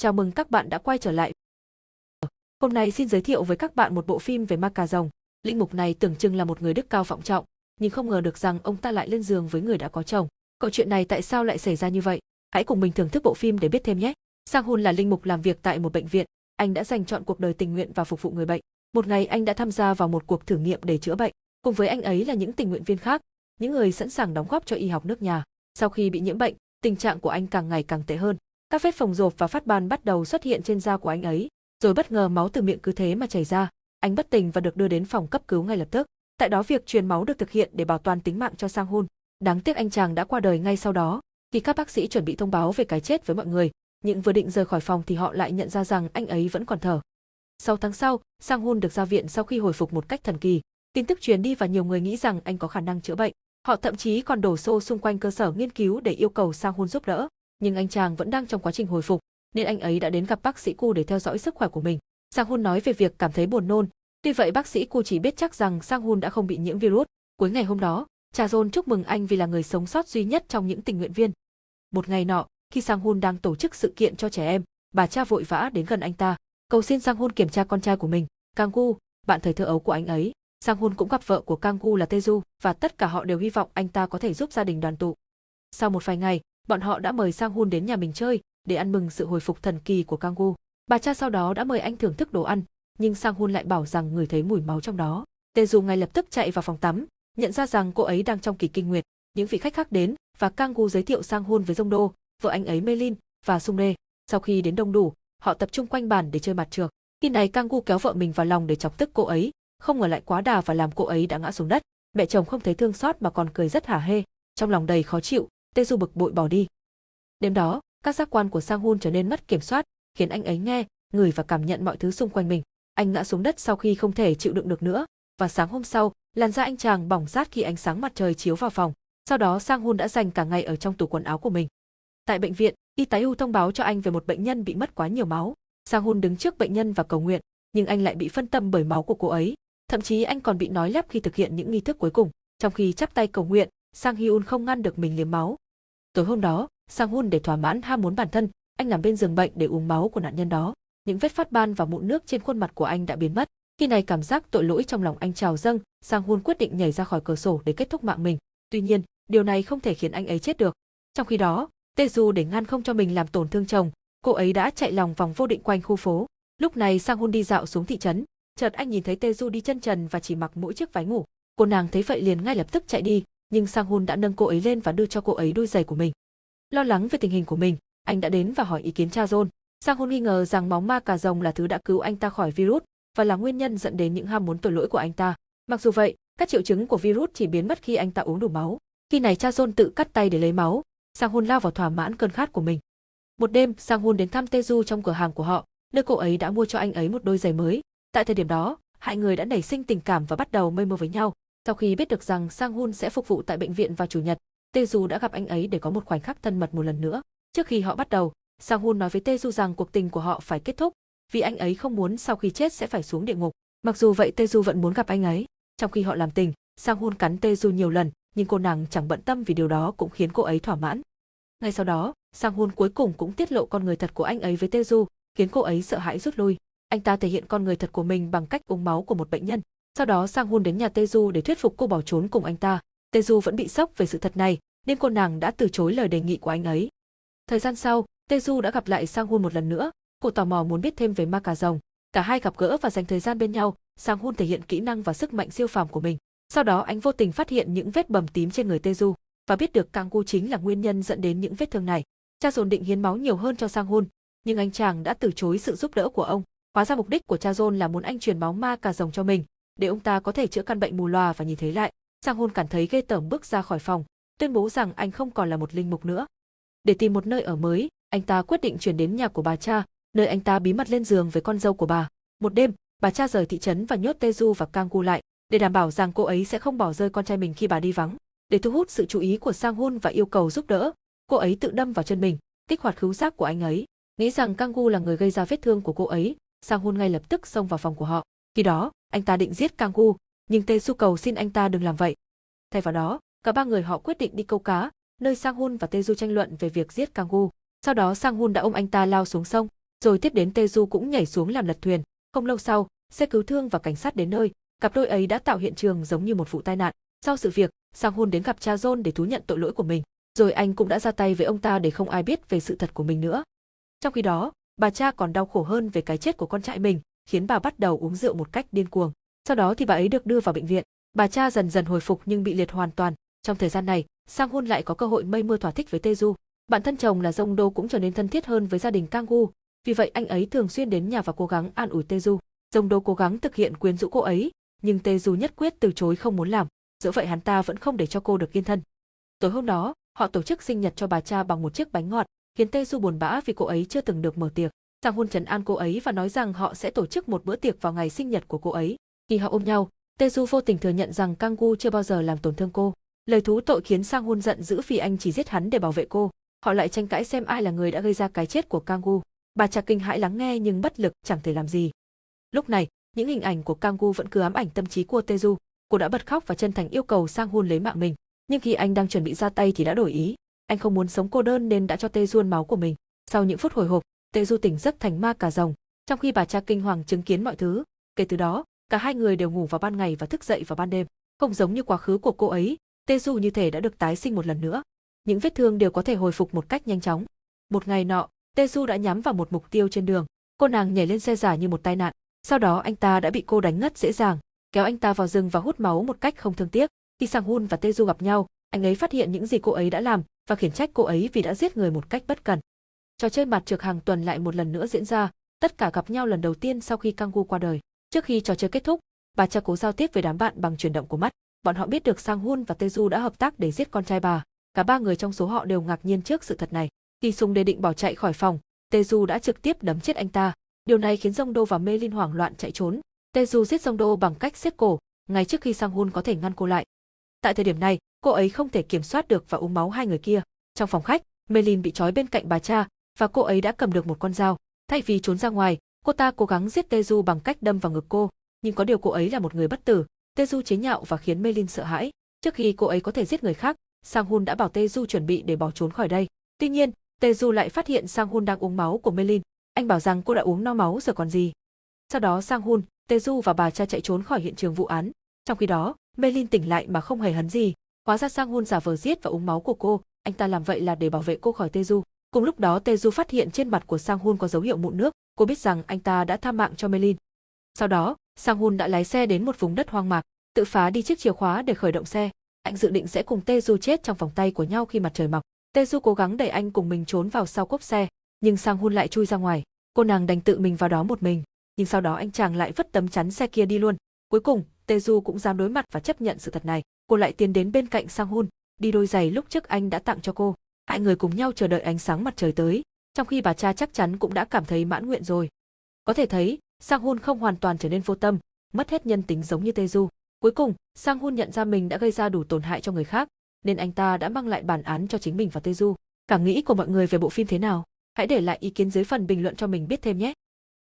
Chào mừng các bạn đã quay trở lại. Hôm nay xin giới thiệu với các bạn một bộ phim về ma cà rồng. Linh mục này tưởng chừng là một người đức cao vọng trọng, nhưng không ngờ được rằng ông ta lại lên giường với người đã có chồng. Câu chuyện này tại sao lại xảy ra như vậy? Hãy cùng mình thưởng thức bộ phim để biết thêm nhé. Sang Hun là linh mục làm việc tại một bệnh viện, anh đã dành chọn cuộc đời tình nguyện và phục vụ người bệnh. Một ngày anh đã tham gia vào một cuộc thử nghiệm để chữa bệnh. Cùng với anh ấy là những tình nguyện viên khác, những người sẵn sàng đóng góp cho y học nước nhà. Sau khi bị nhiễm bệnh, tình trạng của anh càng ngày càng tệ hơn. Các vết phồng rộp và phát ban bắt đầu xuất hiện trên da của anh ấy, rồi bất ngờ máu từ miệng cứ thế mà chảy ra. Anh bất tỉnh và được đưa đến phòng cấp cứu ngay lập tức. Tại đó việc truyền máu được thực hiện để bảo toàn tính mạng cho Sang Hun. Đáng tiếc anh chàng đã qua đời ngay sau đó. Khi các bác sĩ chuẩn bị thông báo về cái chết với mọi người, nhưng vừa định rời khỏi phòng thì họ lại nhận ra rằng anh ấy vẫn còn thở. Sau tháng sau, Sang Hun được ra viện sau khi hồi phục một cách thần kỳ. Tin tức truyền đi và nhiều người nghĩ rằng anh có khả năng chữa bệnh. Họ thậm chí còn đổ xô xung quanh cơ sở nghiên cứu để yêu cầu Sang Hun giúp đỡ nhưng anh chàng vẫn đang trong quá trình hồi phục, nên anh ấy đã đến gặp bác sĩ Cu để theo dõi sức khỏe của mình. Sang Hun nói về việc cảm thấy buồn nôn, tuy vậy bác sĩ Cu chỉ biết chắc rằng Sang Hun đã không bị nhiễm virus. Cuối ngày hôm đó, Cha John chúc mừng anh vì là người sống sót duy nhất trong những tình nguyện viên. Một ngày nọ, khi Sang Hun đang tổ chức sự kiện cho trẻ em, bà cha vội vã đến gần anh ta, cầu xin Sang Hun kiểm tra con trai của mình, Kang Gu, bạn thời thơ ấu của anh ấy. Sang Hun cũng gặp vợ của Kang Gu là Teju và tất cả họ đều hy vọng anh ta có thể giúp gia đình đoàn tụ. Sau một vài ngày, bọn họ đã mời Sang Hun đến nhà mình chơi để ăn mừng sự hồi phục thần kỳ của Kang Gu. Bà cha sau đó đã mời anh thưởng thức đồ ăn, nhưng Sang Hun lại bảo rằng người thấy mùi máu trong đó. Tê Du ngay lập tức chạy vào phòng tắm, nhận ra rằng cô ấy đang trong kỳ kinh nguyệt. Những vị khách khác đến và Kang Gu giới thiệu Sang Hun với Dông Đô, vợ anh ấy Melin và Sung Rê. Sau khi đến đông đủ, họ tập trung quanh bàn để chơi mặt trược. Khi này Kang Gu kéo vợ mình vào lòng để chọc tức cô ấy, không ngờ lại quá đà và làm cô ấy đã ngã xuống đất. Mẹ chồng không thấy thương xót mà còn cười rất hả hê, trong lòng đầy khó chịu, Tê Du bực bội bỏ đi. Đêm đó, các giác quan của Sang Hun trở nên mất kiểm soát, khiến anh ấy nghe, ngửi và cảm nhận mọi thứ xung quanh mình. Anh ngã xuống đất sau khi không thể chịu đựng được nữa, và sáng hôm sau, làn da anh chàng bỏng rát khi ánh sáng mặt trời chiếu vào phòng. Sau đó Sang Hun đã dành cả ngày ở trong tủ quần áo của mình. Tại bệnh viện, y tá U thông báo cho anh về một bệnh nhân bị mất quá nhiều máu. Sang Hun đứng trước bệnh nhân và cầu nguyện, nhưng anh lại bị phân tâm bởi máu của cô ấy. Thậm chí anh còn bị nói lắp khi thực hiện những nghi thức cuối cùng. Trong khi chắp tay cầu nguyện, Sang Hyun không ngăn được mình liếm máu. Tối hôm đó, Sang Hun để thỏa mãn ham muốn bản thân, anh nằm bên giường bệnh để uống máu của nạn nhân đó. Những vết phát ban và mụn nước trên khuôn mặt của anh đã biến mất. Khi này cảm giác tội lỗi trong lòng anh trào dâng, Sang Hun quyết định nhảy ra khỏi cửa sổ để kết thúc mạng mình. Tuy nhiên, điều này không thể khiến anh ấy chết được. Trong khi đó, Teju để ngăn không cho mình làm tổn thương chồng, cô ấy đã chạy lòng vòng vô định quanh khu phố. Lúc này Sang Hun đi dạo xuống thị trấn, chợt anh nhìn thấy Teju đi chân trần và chỉ mặc mỗi chiếc váy ngủ. Cô nàng thấy vậy liền ngay lập tức chạy đi, nhưng Sang Hun đã nâng cô ấy lên và đưa cho cô ấy đôi giày của mình. Lo lắng về tình hình của mình, anh đã đến và hỏi ý kiến cha John. Sang Hun nghi ngờ rằng máu ma cà rồng là thứ đã cứu anh ta khỏi virus và là nguyên nhân dẫn đến những ham muốn tội lỗi của anh ta. Mặc dù vậy, các triệu chứng của virus chỉ biến mất khi anh ta uống đủ máu. Khi này cha John tự cắt tay để lấy máu, Sang Hun lao vào thỏa mãn cơn khát của mình. Một đêm, Sang Hun đến thăm Teju trong cửa hàng của họ, nơi cô ấy đã mua cho anh ấy một đôi giày mới. Tại thời điểm đó, hai người đã nảy sinh tình cảm và bắt đầu mây mơ với nhau. Sau khi biết được rằng Sang Hun sẽ phục vụ tại bệnh viện vào chủ nhật, Tê Du đã gặp anh ấy để có một khoảnh khắc thân mật một lần nữa. Trước khi họ bắt đầu, Sang Hun nói với Tê Du rằng cuộc tình của họ phải kết thúc, vì anh ấy không muốn sau khi chết sẽ phải xuống địa ngục. Mặc dù vậy Tê Du vẫn muốn gặp anh ấy. Trong khi họ làm tình, Sang Hun cắn Tê Du nhiều lần, nhưng cô nàng chẳng bận tâm vì điều đó cũng khiến cô ấy thỏa mãn. Ngay sau đó, Sang Hun cuối cùng cũng tiết lộ con người thật của anh ấy với Tê Du, khiến cô ấy sợ hãi rút lui. Anh ta thể hiện con người thật của mình bằng cách uống máu của một bệnh nhân. Sau đó Sang Hun đến nhà Tê để thuyết phục cô bỏ trốn cùng anh ta. Teju vẫn bị sốc về sự thật này, nên cô nàng đã từ chối lời đề nghị của anh ấy. Thời gian sau, Teju đã gặp lại Sang Hun một lần nữa, cô tò mò muốn biết thêm về ma cà rồng. Cả hai gặp gỡ và dành thời gian bên nhau, Sang Hun thể hiện kỹ năng và sức mạnh siêu phàm của mình. Sau đó anh vô tình phát hiện những vết bầm tím trên người Teju và biết được Kang Gu chính là nguyên nhân dẫn đến những vết thương này. Cha dồn định hiến máu nhiều hơn cho Sang Hun, nhưng anh chàng đã từ chối sự giúp đỡ của ông. Hóa ra mục đích của cha John là muốn anh truyền máu ma cà rồng cho mình, để ông ta có thể chữa căn bệnh mù lòa và nhìn thấy lại. Sang Hôn cảm thấy ghê tởm bước ra khỏi phòng, tuyên bố rằng anh không còn là một linh mục nữa. Để tìm một nơi ở mới, anh ta quyết định chuyển đến nhà của bà cha, nơi anh ta bí mật lên giường với con dâu của bà. Một đêm, bà cha rời thị trấn và nhốt Teju và Kang Gu lại, để đảm bảo rằng cô ấy sẽ không bỏ rơi con trai mình khi bà đi vắng. Để thu hút sự chú ý của Sang Hun và yêu cầu giúp đỡ, cô ấy tự đâm vào chân mình, kích hoạt khứu giác của anh ấy. Nghĩ rằng Kang Gu là người gây ra vết thương của cô ấy, Sang Hun ngay lập tức xông vào phòng của họ. Khi đó, anh ta định giết Kang Gu, nhưng Tê Su cầu xin anh ta đừng làm vậy. Thay vào đó, cả ba người họ quyết định đi câu cá, nơi Sang Hun và Tê Du tranh luận về việc giết Kang Gu. Sau đó Sang Hun đã ôm anh ta lao xuống sông. Rồi tiếp đến Teju cũng nhảy xuống làm lật thuyền. Không lâu sau, xe cứu thương và cảnh sát đến nơi, cặp đôi ấy đã tạo hiện trường giống như một vụ tai nạn. Sau sự việc, Sang Hun đến gặp cha John để thú nhận tội lỗi của mình, rồi anh cũng đã ra tay với ông ta để không ai biết về sự thật của mình nữa. Trong khi đó, bà cha còn đau khổ hơn về cái chết của con trai mình, khiến bà bắt đầu uống rượu một cách điên cuồng. Sau đó thì bà ấy được đưa vào bệnh viện. Bà cha dần dần hồi phục nhưng bị liệt hoàn toàn. Trong thời gian này, Sang Hun lại có cơ hội mây mưa thỏa thích với Teju. Bản thân chồng là Dông Đô cũng trở nên thân thiết hơn với gia đình Kang Gu, vì vậy anh ấy thường xuyên đến nhà và cố gắng an ủi Teju. Dông Đô cố gắng thực hiện quyến rũ cô ấy, nhưng Teju nhất quyết từ chối không muốn làm. Dẫu vậy hắn ta vẫn không để cho cô được yên thân. Tối hôm đó, họ tổ chức sinh nhật cho bà cha bằng một chiếc bánh ngọt, khiến Teju buồn bã vì cô ấy chưa từng được mở tiệc. Sang Hun trấn an cô ấy và nói rằng họ sẽ tổ chức một bữa tiệc vào ngày sinh nhật của cô ấy. Khi họ ôm nhau, Teju vô tình thừa nhận rằng Kang Gu chưa bao giờ làm tổn thương cô. Lời thú tội khiến Sang Hun giận dữ vì anh chỉ giết hắn để bảo vệ cô. Họ lại tranh cãi xem ai là người đã gây ra cái chết của Kang Gu. Bà cha kinh hãi lắng nghe nhưng bất lực chẳng thể làm gì. Lúc này, những hình ảnh của Kang Gu vẫn cứ ám ảnh tâm trí của Teju. Cô đã bật khóc và chân thành yêu cầu Sang Hun lấy mạng mình. Nhưng khi anh đang chuẩn bị ra tay thì đã đổi ý. Anh không muốn sống cô đơn nên đã cho Teju máu của mình. Sau những phút hồi hộp, Teju tỉnh giấc thành ma cả rồng. Trong khi bà cha kinh hoàng chứng kiến mọi thứ, kể từ đó, cả hai người đều ngủ vào ban ngày và thức dậy vào ban đêm. Không giống như quá khứ của cô ấy, Teju như thể đã được tái sinh một lần nữa. Những vết thương đều có thể hồi phục một cách nhanh chóng. Một ngày nọ, Teju đã nhắm vào một mục tiêu trên đường. Cô nàng nhảy lên xe giả như một tai nạn. Sau đó anh ta đã bị cô đánh ngất dễ dàng, kéo anh ta vào rừng và hút máu một cách không thương tiếc. Khi Sang Hun và Teju gặp nhau, anh ấy phát hiện những gì cô ấy đã làm và khiển trách cô ấy vì đã giết người một cách bất cần. Trò chơi mặt trược hàng tuần lại một lần nữa diễn ra, tất cả gặp nhau lần đầu tiên sau khi Kang Gu qua đời. Trước khi trò chơi kết thúc, bà cha cố giao tiếp với đám bạn bằng chuyển động của mắt. Bọn họ biết được Sang Hun và Teju đã hợp tác để giết con trai bà. Cả ba người trong số họ đều ngạc nhiên trước sự thật này. Khi Sung đề định bỏ chạy khỏi phòng, Teju đã trực tiếp đấm chết anh ta. Điều này khiến Dông Đô và Mê Linh hoảng loạn chạy trốn. Teju giết Dông Đô bằng cách siết cổ, ngay trước khi Sang Hun có thể ngăn cô lại. Tại thời điểm này, cô ấy không thể kiểm soát được và uống máu hai người kia. Trong phòng khách, Mê Linh bị trói bên cạnh bà cha, và cô ấy đã cầm được một con dao. Thay vì trốn ra ngoài, cô ta cố gắng giết Teju bằng cách đâm vào ngực cô, nhưng có điều cô ấy là một người bất tử. Teju chế nhạo và khiến Melin sợ hãi. Trước khi cô ấy có thể giết người khác, Sang Hun đã bảo Teju chuẩn bị để bỏ trốn khỏi đây. Tuy nhiên, Teju lại phát hiện Sang Hun đang uống máu của Melin. Anh bảo rằng cô đã uống no máu rồi còn gì. Sau đó Sang Hun, Teju và bà cha chạy trốn khỏi hiện trường vụ án. Trong khi đó, Melin tỉnh lại mà không hề hấn gì. Hóa ra Sang Hun giả vờ giết và uống máu của cô, anh ta làm vậy là để bảo vệ cô khỏi Teju. Cùng lúc đó Teju phát hiện trên mặt của Sang Hun có dấu hiệu mụn nước, cô biết rằng anh ta đã tha mạng cho Melin. Sau đó, Sang Hun đã lái xe đến một vùng đất hoang mạc, tự phá đi chiếc chìa khóa để khởi động xe. Anh dự định sẽ cùng Teju chết trong vòng tay của nhau khi mặt trời mọc. Teju cố gắng đẩy anh cùng mình trốn vào sau cốp xe, nhưng Sang Hun lại chui ra ngoài. Cô nàng đành tự mình vào đó một mình, nhưng sau đó anh chàng lại vứt tấm chắn xe kia đi luôn. Cuối cùng, Teju cũng dám đối mặt và chấp nhận sự thật này. Cô lại tiến đến bên cạnh Sang Hun, đi đôi giày lúc trước anh đã tặng cho cô hai người cùng nhau chờ đợi ánh sáng mặt trời tới, trong khi bà cha chắc chắn cũng đã cảm thấy mãn nguyện rồi. Có thể thấy, Sang Hun không hoàn toàn trở nên vô tâm, mất hết nhân tính giống như Teju. Cuối cùng, Sang Hun nhận ra mình đã gây ra đủ tổn hại cho người khác, nên anh ta đã mang lại bản án cho chính mình và Teju. Cảm nghĩ của mọi người về bộ phim thế nào? Hãy để lại ý kiến dưới phần bình luận cho mình biết thêm nhé.